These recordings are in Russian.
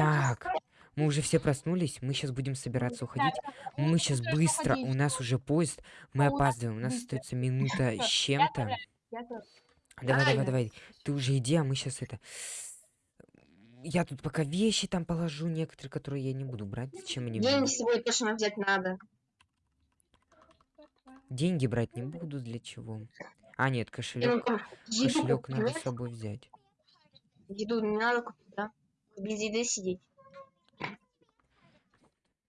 Так, мы уже все проснулись, мы сейчас будем собираться уходить. Мы сейчас быстро, у нас уже поезд, мы опаздываем, у нас остается минута с чем-то. Давай, давай, давай, ты уже иди, а мы сейчас это... Я тут пока вещи там положу, некоторые, которые я не буду брать. Зачем они Деньги мне? с собой точно взять надо. Деньги брать не буду, для чего? А, нет, кошелек. Кошелек надо с собой взять. Еду не надо купить? Без еды сидеть.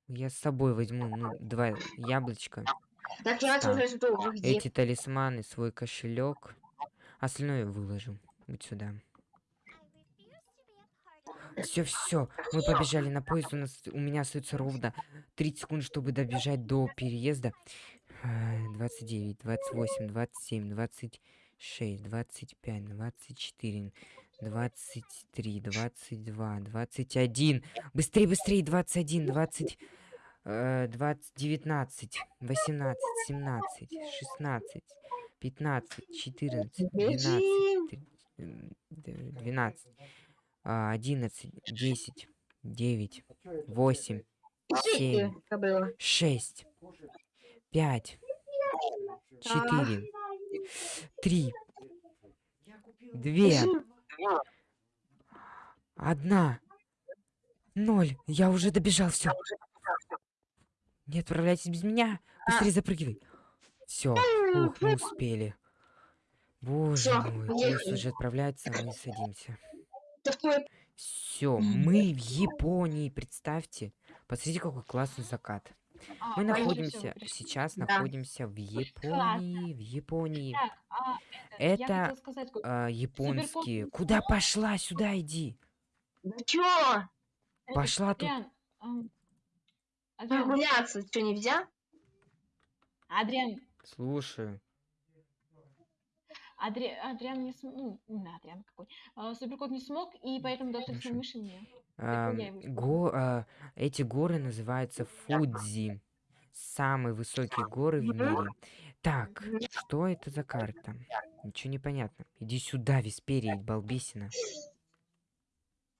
Я с собой возьму, ну, два яблочка. Так я где? Эти талисманы, свой кошелек. Остальное выложу. Вот сюда. Все, все, мы побежали на поезд. У нас у меня остается ровно 30 секунд, чтобы добежать до переезда. Э, 29, 28, 27, 26, 25, 24, 23, 22, 21. Быстрее, быстрее, 21, 20, э, 20, 19, 18, 17, 16, 15, 14, 12, Бежим. три- м, д- 12, а, 11, 10, 9, 8, семь, Это было. 6, 5, 4, 3, 2, одна, ноль. Я уже добежал, все. Не отправляйтесь без меня. Быстрее запрыгивай. Все, ух, мы успели. Боже Всё, мой, поезд уже отправляется, а мы садимся. Все, мы в Японии, представьте. Посмотрите, какой классный закат. А, Мы находимся, сейчас Да. находимся в Японии, в Японии. А, это, а, японские. Куда пошла? Сюда иди. Да чё? э, Пошла тут. Адриан, ам, Адриан, Прогуляться что нельзя? Адриан, Слушаю. Адри- Адриан не смог, ну, Адриан какой, А, Суперкот не смог, и поэтому доктор Хорошо. мыши мне. Го- а, эти горы называются Фудзи. Самые высокие горы в мире. Так, что это за карта? Ничего не понятно. Иди сюда, Висперия, балбесина.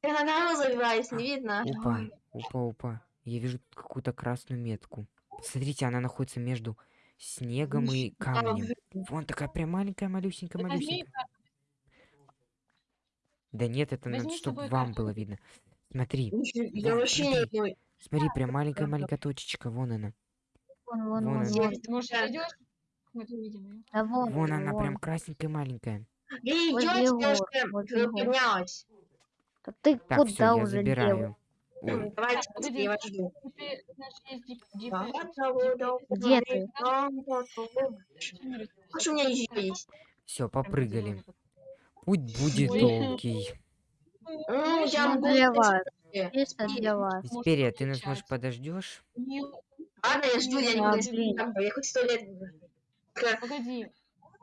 Я на дорогу забиваюсь, не видно. Опа, опа, опа. Я вижу какую-то красную метку. Смотрите, она находится между снегом и камнем. Вон такая прям маленькая, малюсенькая, малюсенькая. Да нет, это надо, Возьми чтобы вам было видно. Смотри, Я вообще не смотри. одной. смотри, прям маленькая-маленькая точечка, вон она. Вон, вон, Вон вон, она. вон. Может, Да. идешь? Мы тут видим ее. Да вон, Вон она, она, прям вон. красненькая маленькая. Возле гор. поднялась. Да ты Так, все, куда я уже делал? забираю. Ой, Давайте, я вас жду. Да, Где ты? Что у меня еще есть? все, попрыгали. Путь будет долгий. Ну, я Ну, могу для вас. И- для вас. Может, Висперия, ты нас, может, подождешь? Ладно, я жду, я не буду Я хоть сто лет Погоди.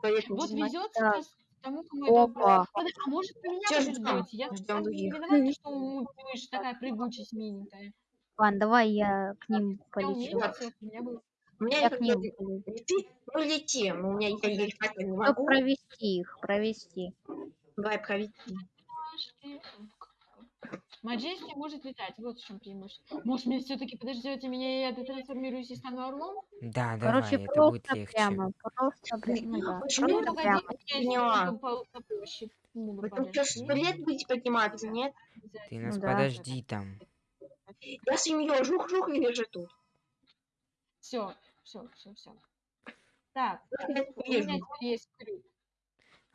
Вот везет сейчас тому, кому это... Опа. А может, у меня быть? Я не виновата, что у такая прыгучесть миленькая. Ладно, давай я к ним полечу. у меня Я к ним полечу. ну лети, у меня я еле хватит не Чтоб могу. провести их, провести. Давай проведи. Маджести может летать, вот в чем преимущество. Может, мне все-таки подождете меня, и я трансформируюсь и стану орлом? Да, Короче, давай, это будет просто легче. прямо. Просто прямо. Да. Почему Ну, Просто прямо. Поняла. что, сто лет будете подниматься, нет? Ты нас Ну да. подожди там. Я семью жух-жух и лежу тут. Все, все, все, все. Так, у меня есть крюк.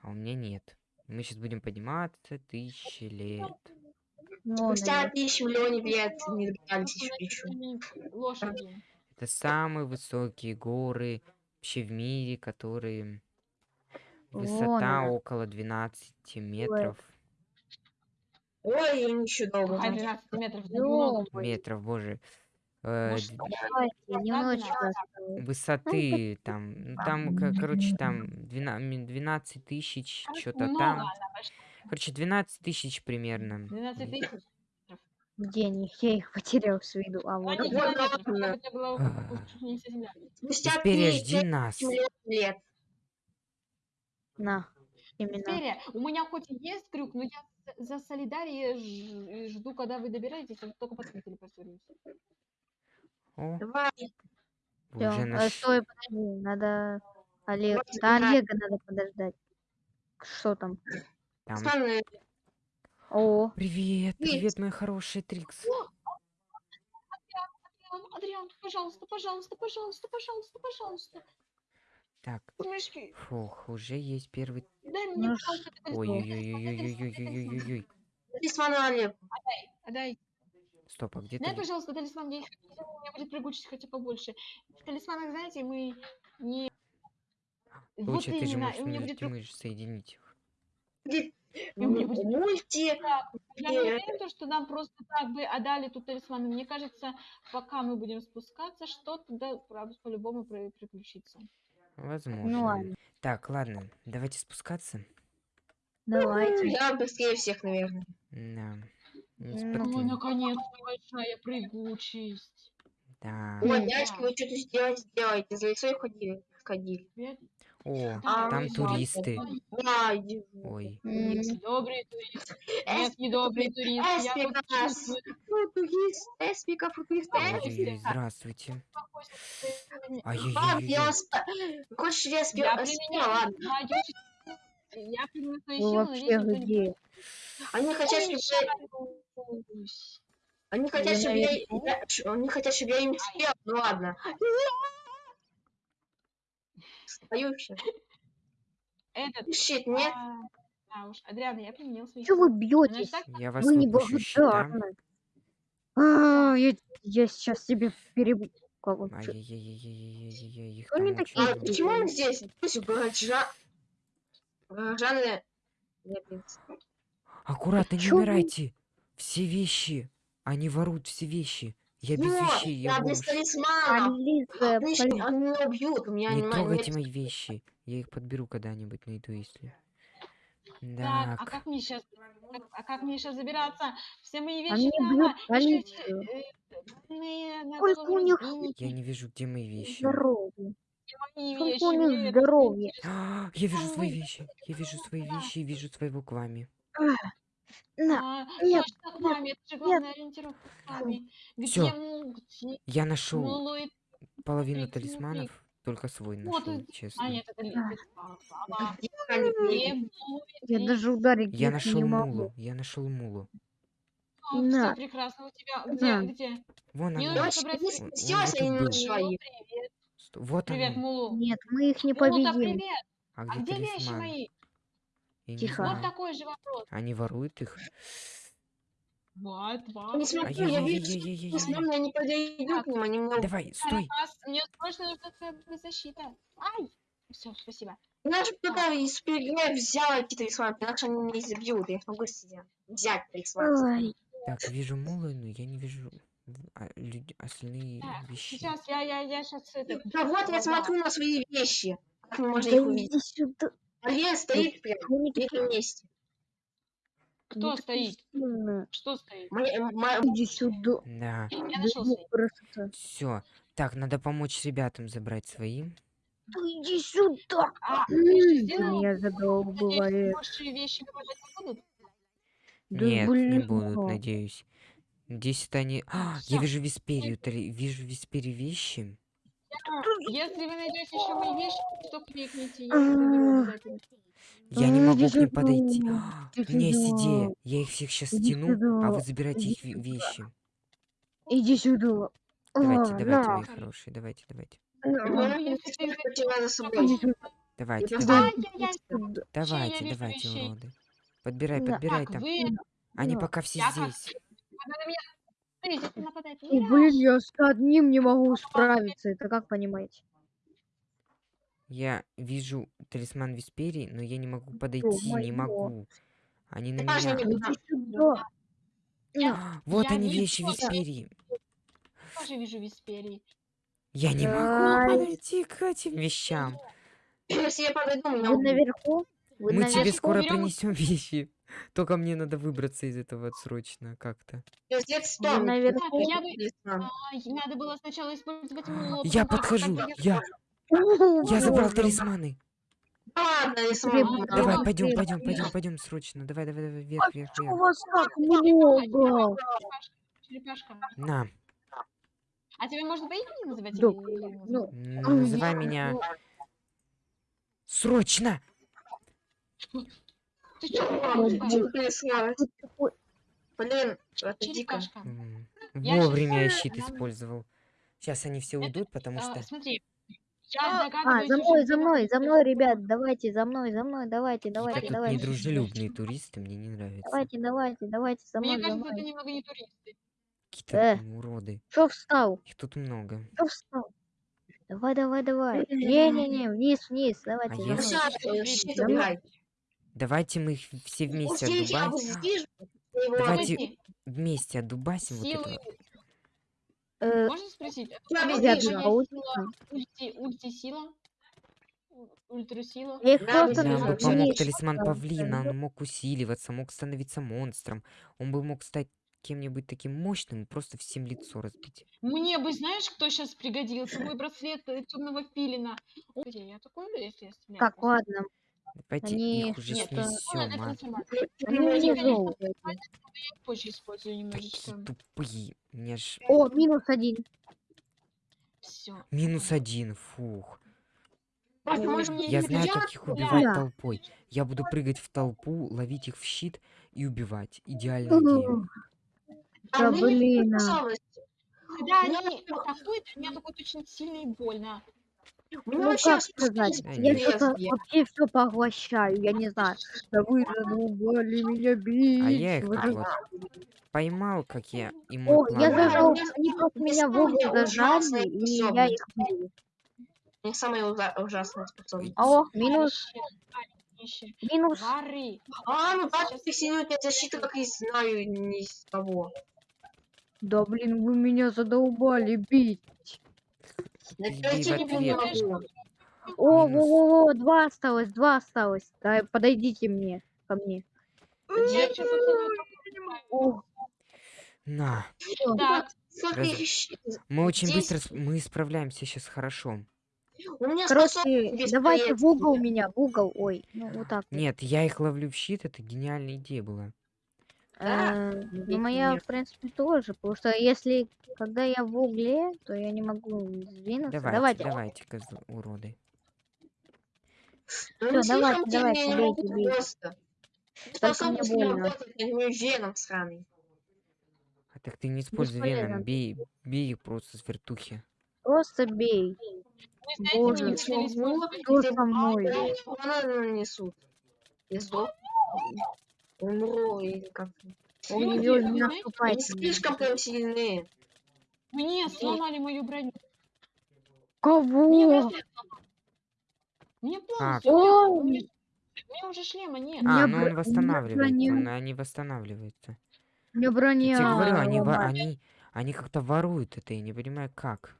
А у меня нет. Мы сейчас будем подниматься тысячи лет. Вон Спустя тысячу миллионов лет не добирались еще. Лошади. Это самые высокие горы вообще в мире, которые Вон высота она. около 12 метров. Ой, я еще долго. Ждать. 12 метров? Метров, боже. Э, ну, высоты, там, там, короче, там 12, 12 тысяч, что-то там. Короче, 12 тысяч примерно. 12 тысяч? денег. Я их потерял с виду. А ну, вот... Впереди а. нас. Лет. На. Именно. Теперь, у меня хоть и есть крюк, но я за солидарие жду, когда вы добираетесь, а только по посмотрите, посмотрите. О, Давай. Всё, уже э, наш... Стой, подожди, надо Олег. Давайте Да. Олега надо подождать. Что там? Там. О, Привет, Привет. привет, мой хороший Трикс. Адриан, Адриан, пожалуйста, пожалуйста, пожалуйста, пожалуйста, пожалуйста. Так, фух, уже есть первый... дай мне, Ну пожалуйста. Ой-ой-ой-ой-ой-ой-ой-ой-ой. талисман Олег. Отдай. Стоп, а где Дай, ты? пожалуйста, талисман, я их хотела, у меня будет прыгучесть хотя побольше. В талисманах, знаете, мы не... Вот Лучше ты же можешь у меня мне будет ты можешь соединить их. Мульти. Я не то, что нам просто так бы отдали тут талисманы. Мне кажется, пока мы будем спускаться, что-то да, правда, по-любому при- приключится. Возможно. ладно. Так, ладно, давайте спускаться. давайте. Я быстрее всех, наверное. Да. Ну, наконец-то ночная прыгучесть. Да. Модячки, вы что-то сделать сделаете. За лицо ходили. ходили. О, а, там туристы. Да, Ой. Добрый турист. Нет, недобрый турист. Эспика нас. Футурист, эспика, футурист, эспика. Здравствуйте. Ай-яй-яй. Хочешь, я спела? Ладно. Я принесу ну, вообще но где? Они хотят, чтобы... Они хотят, чтобы я... я... Они хотят, чтобы я им съел. Ну ладно. Стою все. Этот... Щит, а, нет? А, уж, Адриана, я применил свой Чего вы бьетесь? Я вас вы не благодарны. А, я, я сейчас тебе перебью. Кого? Ай-яй-яй-яй-яй-яй-яй-яй. А почему он здесь? Пусть бы Горожаны... Нет, нет. Аккуратно, не умирайте. Все вещи. Они воруют все вещи. Я без Вот, вещей, я я без Они, меня убьют. Меня Не трогайте мои вещи. Я их подберу когда-нибудь, найду, если. Так, а как мне сейчас, а как мне сейчас забираться? Все мои Они вещи полицию. э, больные на Сколько голову у них Я не вижу, где мои вещи. Здоровье. Мои Сколько вещи, мне это здоровья. А, Я вижу свои вещи. Я вижу свои вещи и вижу своего к вами. На, А, нет, точно, к маме, это же главная ориентировка к маме. Где, Всё. му- где Я нашел половину смотри, талисманов, только свой Вот нашел, это- честно. А, нет, это ли- А. это мама. Где они Где были? мулует? я даже ударить Я их нашел не могу. мулу. Я нашел мулу. Все На. прекрасно у тебя. Где, На. где? Вон Не она. нужно Девочки, собрать вы всех. Он- он сделайте вот тут они был. на свои. Привет, Сто- Вот привет, она. Мулу. Нет, мы их не Мулу-то победим. привет. А А где где вещи мои? Я не Тихо. Вот знаю. такой же вопрос. Они воруют их. Вот, вот. Я не смотрю, я вижу, талисманы, они подойдут к ним, они меня. Давай, стой. Раз, мне срочно нужна твоя защита. Ай! Все, спасибо. Иначе кто-то из супергероев взял эти талисманы, иначе они меня изобьют, я не смогу сидеть. взять талисман. Ай, Так, вижу мулы, но я не вижу а, люд- остальные Так, вещи. сейчас я, я, я сейчас это... Да вот я смотрю на свои вещи. Как можно да их увидеть? сюда. Алия стоит прям в этом месте. Кто они стоит? Что стоит? Моя- Иди сюда. Да, Я нашел ну, свои. все. Так, надо помочь ребятам забрать свои. Да иди сюда. А, больше вещи выпадать не будут? Да Нет, не будут, надеюсь. Здесь это они... А, я вижу Висперию, три... вижу Висперию вещи. Если вы найдете еще мои вещи, то кликните. Я не могу к ним подойти. А, у меня есть идея. Я их всех сейчас стяну, а вы забирайте их вещи. Иди сюда. Давайте, давайте, мои хорошие, давайте, давайте. Давайте, давайте, давайте, уроды. Подбирай, подбирай там. Они пока все здесь. Меня... Ой, блин, я с одним не могу справиться. Это как понимаете? Я вижу талисман Висперии, но я не могу подойти, не могу. Они на меня. Я Вот я они вижу вещи. Висперии. тоже вижу Висперии. Я не могу подойти к этим вещам. Если я подойду, меня Вы наверху? Вы Мы тебе скоро принесем вещи. Только мне надо выбраться из этого срочно как-то. Я бы... Ай, надо было сначала использовать мулу. Я как- подхожу. как Я, я забрал талисманы. Ладно, я. Давай, Ну, пойдем, пойдем, пойдем, пойдем срочно. Давай, давай, давай, вверх, вверх, Что у вверх. вас так Давай, много? Черепашка. На, А тебя можно по имени называть? Ну, называй меня срочно. Ты такой- Блин, это дико. Вовремя я знаю, щит использовал. Сейчас они все уйдут, потому А, что... Смотри, я А, за мной, за мной, за мной, ребят, давайте, за мной, за мной, давайте, давайте, Какие-то тут давайте. недружелюбные туристы, мне не нравятся. Давайте, давайте, давайте, за Мне мной, за кажется, это немного не туристы. Какие-то Э. уроды. Что встал? Их тут много. Что встал? Давай, давай, давай. Не-не-не, вниз, вниз, давайте. А я- Давайте мы их все вместе Пустите, я отдубасим. его Давайте вместе отдубасим вот Силы... этого. Э, Можно спросить? Ульти, ульти сила? Ультрасила? Я их Да, просто Нам бы помог талисман павлина, он мог усиливаться, мог становиться монстром. Он бы мог стать кем-нибудь таким мощным и просто всем лицо разбить. Мне бы, знаешь, кто сейчас пригодился? Мой браслет темного филина. О, где я такой, если я стреляю Так, ладно. Давайте Они- их уже Нет, это- Ладно, снесем, а. Они позже использую немножечко. Такие тупые. Мне ж... О, минус один. Все. Минус один, фух. Мне Я знаю, как их убивать Да. толпой. Я буду прыгать в толпу, ловить их в щит и убивать. Идеальная идея. А Да мне блин. Когда Ну, они атакуют, меня такое очень сильно и больно. У меня Ну, вообще как сказать, я я что-то вообще все поглощаю, я не знаю. Да вы задолбали меня бить. А я их за- вот поймал, как я мой О, я зажал. они просто меня в угол зажали, и я их бил. У них самая ужа- ужасная способность. О, минус, минус. Воры. А, ну так, Сейчас- ты сильную защиту, как и знаю, не с того. Да блин, вы меня задолбали бить. О, во, во, два осталось, два осталось. Да, подойдите мне, ко мне. О, На. Так, Раз-. Мы очень Здесь- быстро... Мы справляемся сейчас хорошо. У меня короче, давайте в угол меня, в угол. Ой, ну вот так. Нет, я их ловлю в щит, это гениальная идея была. Э, Ну, моя, нет. в принципе, тоже. Потому что если, когда я в угле, то я не могу сдвинуться. Давайте, Давайте. давайте, козл- уроды. Ну, Всё, давайте, давайте, не могу бейте. просто. Только мне больно. веном сраный. А так ты не используй Бесполезно. веном, бей, бей их просто с вертухи. Просто бей. знаете, Боже. Что со мной? нанесут. Я сдох. Умру или как Люди, не вы знаете, Они наступайте. на меня. слишком прям сильные. Мне сломали мою броню. Мне Кого? Мне полностью. Меня у меня уже шлема нет. А, ну он восстанавливается, броня- он- они восстанавливаются. У меня Я броня. тебе говорю, они, они, они как-то воруют это, я не понимаю как.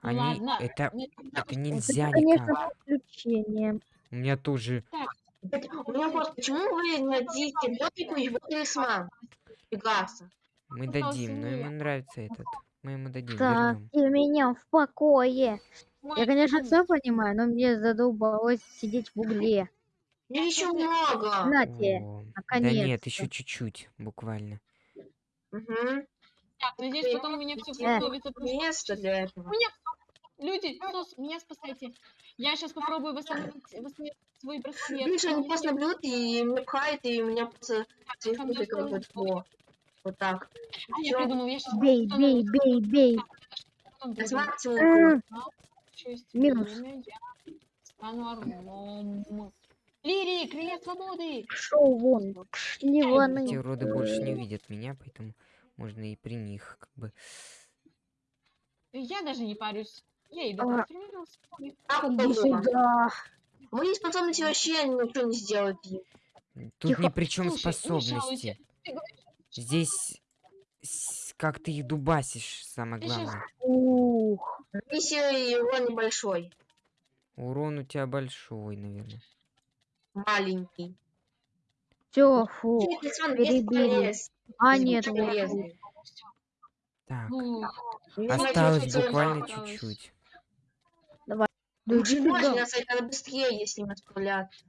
Они, Ладно. это, Нет, это Это, нельзя конечно, никак. приключение. У меня тоже, У меня вопрос, почему вы не дадите ботику его талисман? Пегаса. мы дадим, но ему нравится этот. Мы ему дадим, Так, и меня в покое. Я, конечно, телефон- все понимаю, но мне задолбалось сидеть в угле. Мне еще много. Нате, О, да нет, еще чуть-чуть, буквально. Угу. Так, надеюсь, потом у меня все Э. восстановится. просто- Место для этого. Меня Люди, Сос, меня спасайте. Я сейчас попробую восстановить, восстановить свой браслет. Видишь, они просто бьют и меня пхают, и у меня просто телефон как осталось вот вот так. А, я придумал, я сейчас Бей, бей, бей, бей. Честь Минус. стану орлом. Лири, крылья свободы! Шоу вон, пшли Эти ваны. уроды больше не видят меня, поэтому можно и при них как бы... Я даже не парюсь. Я иду А. Иди удобно. сюда. Мои способности вообще ничего не сделают. Тут Тихо. ни при чем Слушай, способности. Здесь как ты их дубасишь, самое главное. Ух. Миссия его небольшой. Урон у тебя большой, наверное. Маленький. Все, фу. Перебили. А, нет, вот. Так, осталось буквально чуть-чуть. Да иди Максимально сюда. нас это быстрее, если не отправляться.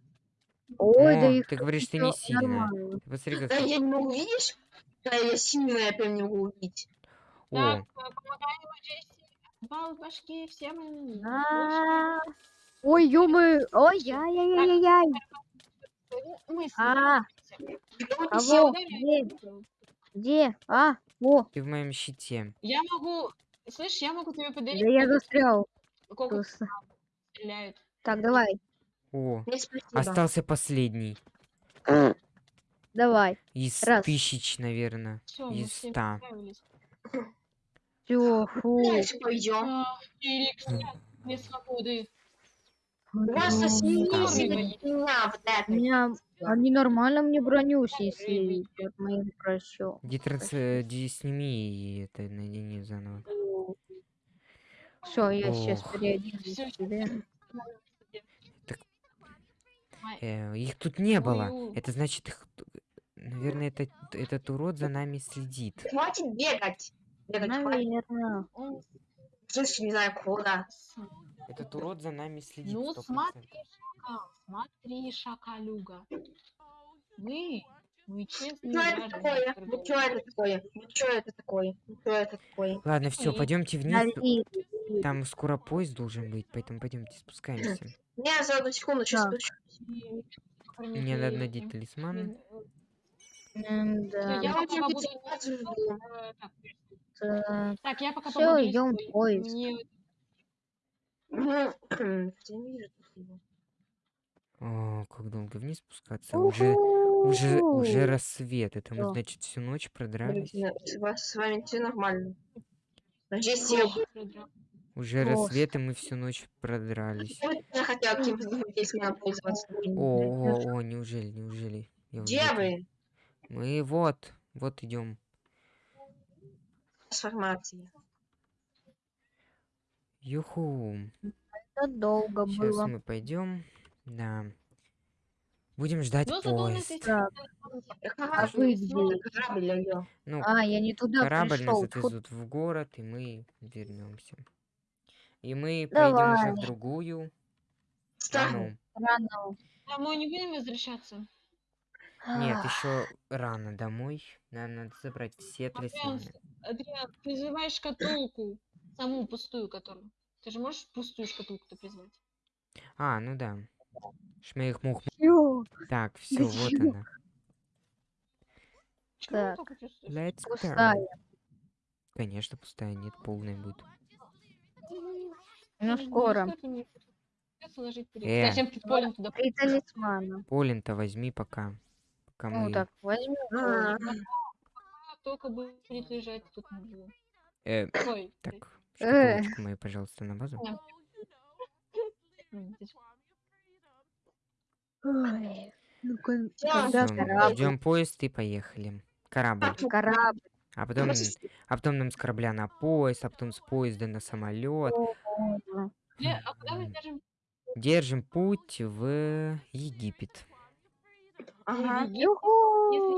Ой, да О, их ты говоришь, ты не сильная. Посмотри, как... Да я не могу, видишь? Да я сильная, я прям не могу убить. О, Так, э. Бал в башке, все мы. А, Ой, ё-моё, ой, яй-яй-яй-яй. Мы с- А, Кого? все. Где? Где? А, о, ты в моем щите. Я могу... Слышь, я могу тебе подарить... да я застрял. Просто. Стреляют. Так, давай, О, Нет, остался последний. давай. Из Раз. тысяч, наверное. Мы Из ста. Все, фу. Дальше пойдем. А, Феликс, мне свободы. Вас Здорово. меня вот это. они нормально мне броню снесли прощом. Иди, транс... э, иди сними и это надени заново. Все, я сейчас Ох. переоденусь Всё, себе. Э, их тут не было. Это значит, их... Наверное, это... этот урод за нами следит. Хватит бегать. Бегать хватит. Наверное. Он Слышь, не знаю, куда. Этот урод за нами следит. Ну, 100%. смотри, шакал, смотри, шакалюга. Мы, мы честные Что это такое? Ну что это такое? Ну что это такое? Ну что это такое? Ладно, все, пойдемте вниз. Там скоро поезд должен быть, поэтому пойдемте спускаемся. Я за одну секунду сейчас спущусь. Мне надо надеть талисман. Да. Я пока э, так, я пока побуду идём в поезд. Не. О, как долго вниз спускаться? Уже, уже, уже рассвет. Это мы, значит, всю ночь продрались. С вас- с вами все нормально. Здесь я. Уже Просто. рассвет, и мы всю ночь продрались. я хотел каким-то талисманом пользоваться. О, о, о, неужели, неужели? Я вот Где это- вы? Мы вот, вот идем. Трансформация. Юху. Это долго Сейчас было. мы пойдем. Да. Будем ждать Ну, нас поезд. А вы где? Ну, а, я не туда корабль нас пришел. Фу, отвезут в город, и мы вернемся. И мы поедем уже в Давай. другую страну. рано. Домой не будем возвращаться? Нет, еще рано домой. Нам надо забрать все талисманы. Адриан, призывай шкатулку. Саму пустую, которую. Ты же можешь пустую шкатулку-то призвать? А, ну да. Шмех мух. всё, Так, все, вот чего? она. Так. Let's go. Пустая. Конечно, пустая, нет, полная будет. Ну, скоро. придётся ложить перед- Э. Зачем ты полем туда? Три талисмана. Полин-то возьми пока. Пока Ну мы... так, возьми. А, Только будет лежать тут на. Э, Ой, так, Э. шкатулочку мою, пожалуйста, на базу. Ой, ну когда корабль, ждем поезд и поехали. Корабль. корабль. А потом, а потом нам с корабля на поезд, а потом с поезда на самолет. Где- А куда мы М. держим? Держим путь в Египет. Ага. Египет? Юху! Если